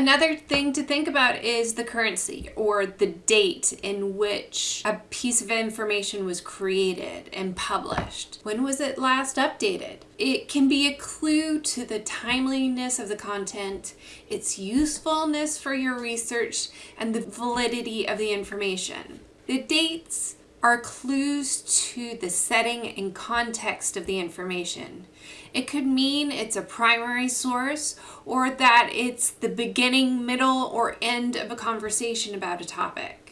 Another thing to think about is the currency or the date in which a piece of information was created and published. When was it last updated? It can be a clue to the timeliness of the content, its usefulness for your research, and the validity of the information. The dates are clues to the setting and context of the information. It could mean it's a primary source or that it's the beginning, middle, or end of a conversation about a topic.